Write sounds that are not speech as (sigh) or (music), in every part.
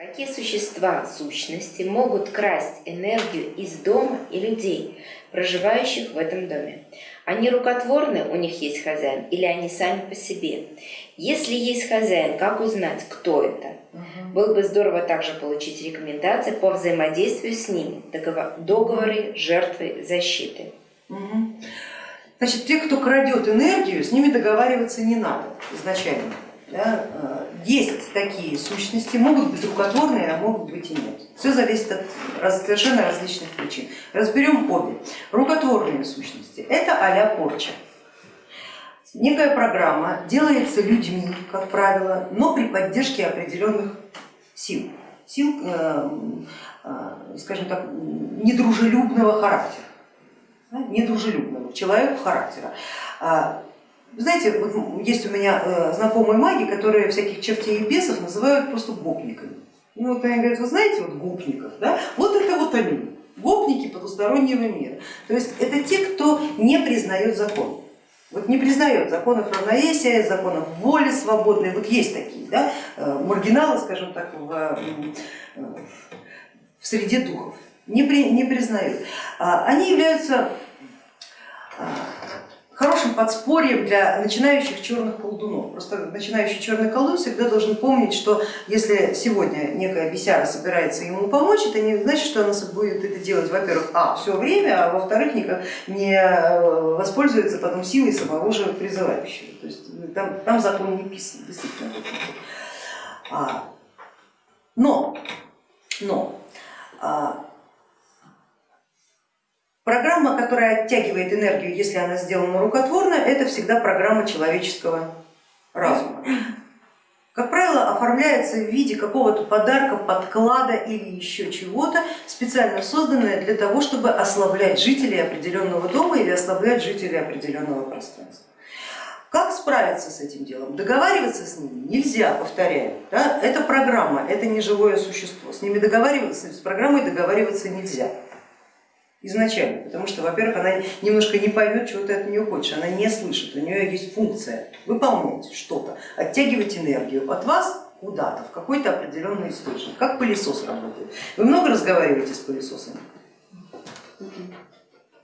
Какие существа, сущности могут красть энергию из дома и людей, проживающих в этом доме? Они рукотворны, у них есть хозяин, или они сами по себе? Если есть хозяин, как узнать, кто это? Угу. Было бы здорово также получить рекомендации по взаимодействию с ними, договор, договоры, жертвы, защиты. Угу. Значит, те, кто крадет энергию, с ними договариваться не надо изначально. Да? Э, есть такие сущности, могут быть рукотворные, а могут быть и нет. Все зависит от совершенно различных причин. Разберем обе. Рукотворные сущности это а порча. Некая программа делается людьми, как правило, но при поддержке определенных сил, сил, э, э, скажем так, недружелюбного характера, недружелюбного человека характера. А, знаете, есть у меня э, знакомые маги, которые всяких чертей и бесов называют просто гопниками. Ну вот они говорят, вы знаете, вот гопников, да? вот это вот они, гопники потустороннего мира. То есть это те, кто не признает закон. Вот не признает законов равновесия, законов воли свободной, вот есть такие, да? Э, маргиналы, скажем так, в, э, в среде духов, не, при, не признают. А, они являются хорошим подспорьем для начинающих черных колдунов. Просто начинающий черный колдун всегда должен помнить, что если сегодня некая бесяра собирается ему помочь, это не значит, что она будет это делать, во-первых, а, все время, а во-вторых, никак не э, воспользуется потом силой самого же призывающего. То есть ну, там, там закон не писан, действительно. А, но, но а, Программа, которая оттягивает энергию, если она сделана рукотворно, это всегда программа человеческого разума. Как правило, оформляется в виде какого-то подарка, подклада или еще чего-то, специально созданное для того, чтобы ослаблять жителей определенного дома или ослаблять жителей определенного пространства. Как справиться с этим делом? Договариваться с ними нельзя, повторяю. Да? Это программа, это не живое существо. С ними договариваться, с программой договариваться нельзя изначально, потому что, во-первых, она немножко не поймет, чего ты от нее хочешь, она не слышит, у нее есть функция выполнять что-то, оттягивать энергию от вас куда-то, в какой-то определенный источник, как пылесос работает. Вы много разговариваете с пылесосами?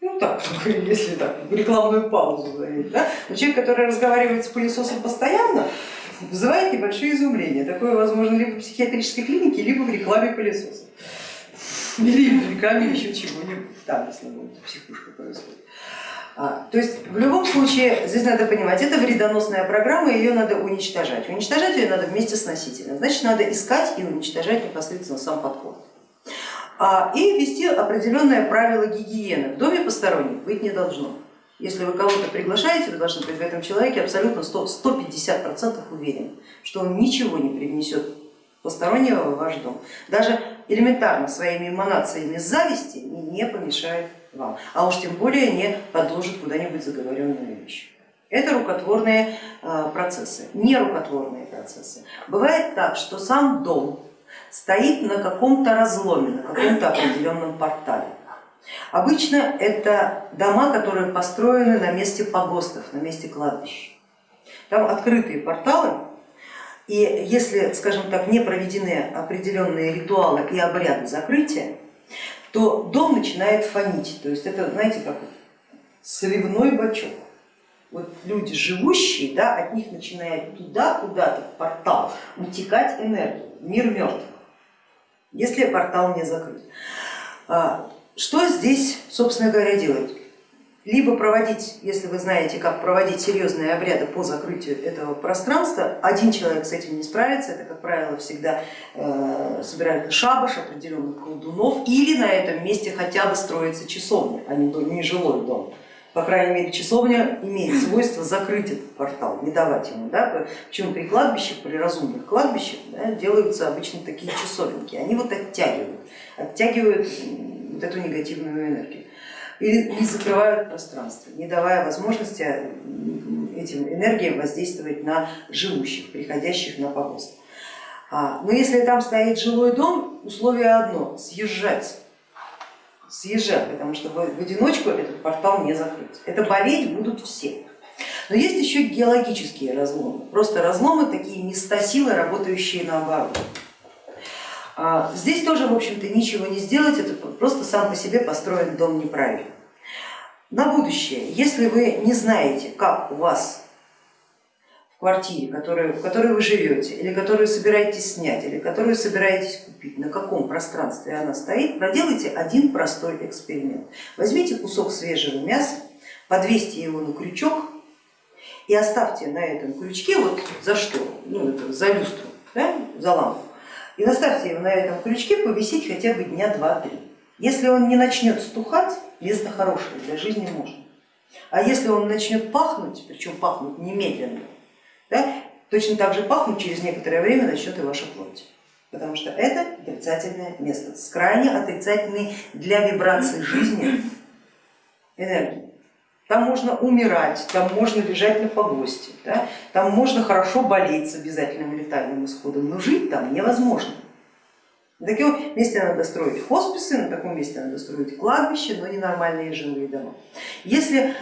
Ну так, (laughs) если так, рекламную паузу говорить. Да? Но человек, который разговаривает с пылесосом постоянно, вызывает небольшое изумление. Такое возможно либо в психиатрической клинике, либо в рекламе пылесоса. В рекламе еще чего-нибудь там, если будет психушка происходит. А, то есть в любом случае здесь надо понимать, это вредоносная программа, ее надо уничтожать. Уничтожать ее надо вместе с носителем, значит надо искать и уничтожать непосредственно сам подход. А, и ввести определенное правило гигиены. В доме посторонних быть не должно. Если вы кого-то приглашаете, вы должны быть в этом человеке абсолютно 100, 150% уверены, что он ничего не привнесет постороннего в ваш дом. Даже элементарно своими эманациями зависти не помешает вам, а уж тем более не подложит куда-нибудь заговоренную вещь. Это рукотворные э, процессы, не рукотворные процессы. Бывает так, что сам дом стоит на каком-то разломе, на каком-то определенном портале. Обычно это дома, которые построены на месте погостов, на месте кладбищ. Там открытые порталы, и если, скажем так, не проведены определенные ритуалы и обряды закрытия, то дом начинает фонить. То есть это, знаете, как сливной бачок. Вот люди живущие, да, от них начинает туда, куда-то в портал утекать энергия, мир мертв, если портал не закрыт. А, что здесь, собственно говоря, делать? Либо проводить, если вы знаете, как проводить серьезные обряды по закрытию этого пространства, один человек с этим не справится, это, как правило, всегда э, собирают шабаш определенных колдунов, или на этом месте хотя бы строится часовня, а не, жилой дом. По крайней мере, часовня имеет свойство закрыть этот портал, не давать ему. Да? Причем при кладбищах, при разумных кладбищах да, делаются обычно такие часовенки, они вот оттягивают, оттягивают вот эту негативную энергию или закрывают пространство, не давая возможности этим энергиям воздействовать на живущих, приходящих на погост. А, но если там стоит жилой дом, условие одно, съезжать, съезжать, потому что в одиночку этот портал не закрыть. Это болеть будут все. Но есть еще геологические разломы, просто разломы, такие места силы, работающие наоборот. А здесь тоже, в общем-то, ничего не сделать, это просто сам по себе построен дом неправильно. На будущее, если вы не знаете, как у вас в квартире, в которой вы живете, или которую собираетесь снять, или которую собираетесь купить, на каком пространстве она стоит, проделайте один простой эксперимент. Возьмите кусок свежего мяса, подвесьте его на крючок и оставьте на этом крючке, вот за что, ну это за люстру, да, за лампу, и заставьте его на этом крючке повисеть хотя бы дня два-три. Если он не начнет стухать, место хорошее для жизни можно. А если он начнет пахнуть, причем пахнуть немедленно, да, точно так же пахнуть через некоторое время начнет и ваша плоть. Потому что это отрицательное место с крайне отрицательной для вибрации жизни энергией. Там можно умирать, там можно лежать на погосте, да? там можно хорошо болеть с обязательным летальным исходом, но жить там невозможно. На таком месте надо строить хосписы, на таком месте надо строить кладбище, но не нормальные жилые дома. Если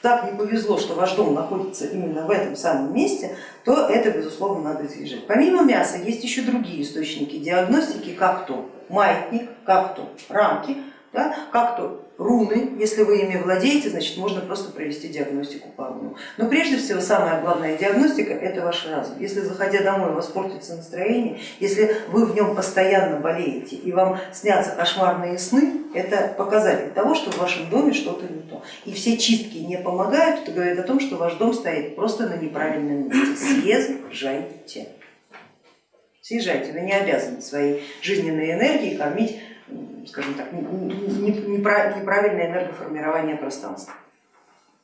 так не повезло, что ваш дом находится именно в этом самом месте, то это безусловно надо избежать. Помимо мяса есть еще другие источники диагностики, как то маятник, как то рамки, да, как то руны, если вы ими владеете, значит можно просто провести диагностику по рунам. Но прежде всего самая главная диагностика это ваш разум. Если заходя домой у вас портится настроение, если вы в нем постоянно болеете и вам снятся кошмарные сны, это показатель того, что в вашем доме что-то не то. И все чистки не помогают, это говорит о том, что ваш дом стоит просто на неправильном месте. Съезжайте. Съезжайте, вы не обязаны своей жизненной энергией кормить скажем так, неправильное энергоформирование пространства.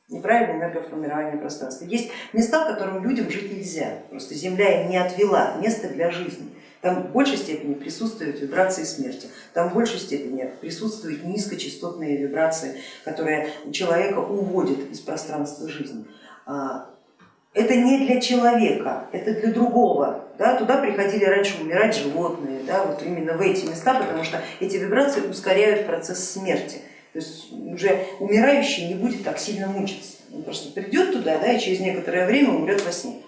Неправильное энергоформирование пространства. Есть места, в которых людям жить нельзя, просто Земля им не отвела место для жизни. Там в большей степени присутствуют вибрации смерти, там в большей степени присутствуют низкочастотные вибрации, которые человека уводят из пространства жизни. А это не для человека, это для другого. Да, туда приходили раньше умирать животные, да, вот именно в эти места, потому что эти вибрации ускоряют процесс смерти. То есть уже умирающий не будет так сильно мучиться, он просто придет туда да, и через некоторое время умрет во сне.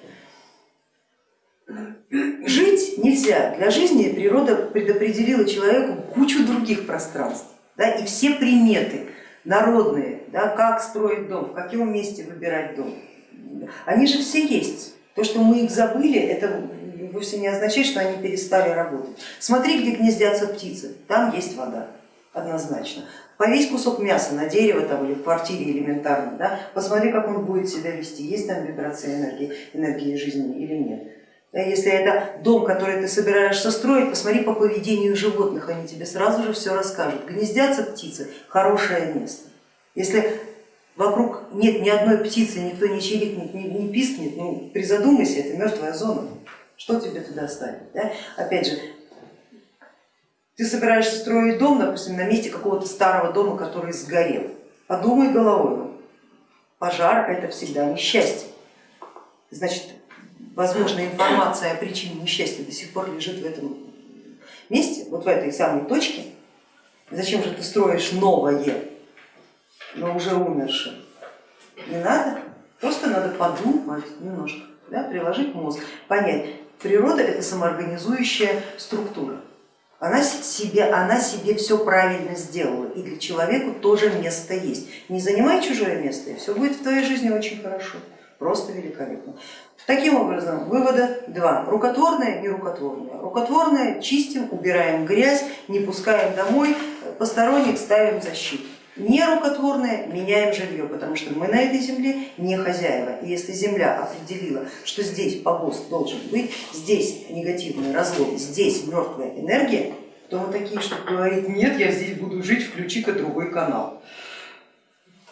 Жить нельзя, для жизни природа предопределила человеку кучу других пространств да, и все приметы народные, да, как строить дом, в каком месте выбирать дом они же все есть. То, что мы их забыли, это вовсе не означает, что они перестали работать. Смотри, где гнездятся птицы, там есть вода, однозначно. Повесь кусок мяса на дерево там, или в квартире элементарно, да? посмотри, как он будет себя вести, есть там вибрация энергии, энергии жизни или нет. Если это дом, который ты собираешься строить, посмотри по поведению животных, они тебе сразу же все расскажут. Гнездятся птицы, хорошее место. Если вокруг нет ни одной птицы, никто не чирикнет, не, не пискнет, ну призадумайся, это мертвая зона, что тебе туда ставить? Да? Опять же, ты собираешься строить дом, допустим, на месте какого-то старого дома, который сгорел, подумай головой, пожар это всегда несчастье, значит, возможно, информация о причине несчастья до сих пор лежит в этом месте, вот в этой самой точке, зачем же ты строишь новое, но уже умершим. Не надо, просто надо подумать немножко, да, приложить мозг, понять, природа это самоорганизующая структура. Она себе, она себе все правильно сделала, и для человека тоже место есть. Не занимай чужое место, и все будет в твоей жизни очень хорошо, просто великолепно. Таким образом, вывода два. Рукотворное, нерукотворное. Рукотворное чистим, убираем грязь, не пускаем домой, посторонних ставим защиту нерукотворное меняем жилье, потому что мы на этой земле не хозяева. И если земля определила, что здесь погост должен быть, здесь негативный развод, здесь мертвая энергия, то мы такие, что говорит, нет, я здесь буду жить, включи-ка другой канал.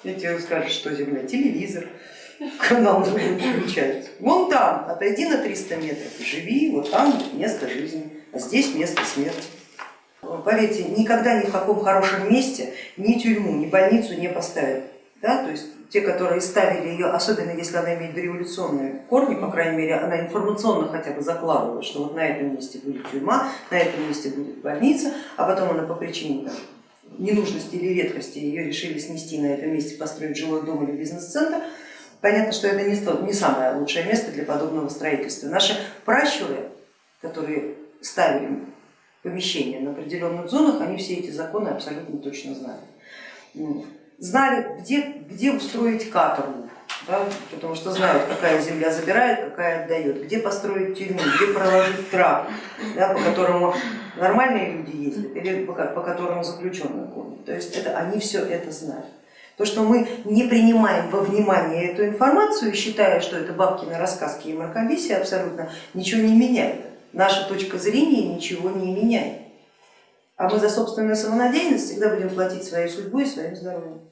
Я тебе скажу, что земля, телевизор, (laughs) канал другой включается. Вон там, отойди на 300 метров, живи, вот там место жизни, а здесь место смерти поверьте, никогда ни в каком хорошем месте ни тюрьму, ни больницу не поставят. Да? То есть те, которые ставили ее, особенно если она имеет революционные корни, по крайней мере, она информационно хотя бы закладывала, что вот на этом месте будет тюрьма, на этом месте будет больница, а потом она по причине там, ненужности или редкости ее решили снести на этом месте, построить жилой дом или бизнес-центр, понятно, что это не, не самое лучшее место для подобного строительства. Наши пращуры, которые ставили помещения на определенных зонах, они все эти законы абсолютно точно знали. Знали, где, где устроить каторгу, да, потому что знают, какая земля забирает, какая отдает, где построить тюрьму, где проложить трап, да, по которому нормальные люди ездят или по, по которому заключенные ходят. То есть это, они все это знают. То, что мы не принимаем во внимание эту информацию, считая, что это бабкины рассказки и мракобесие, абсолютно ничего не меняет. Наша точка зрения ничего не меняет. А мы за собственную самонадеянность всегда будем платить своей судьбой и своим здоровьем.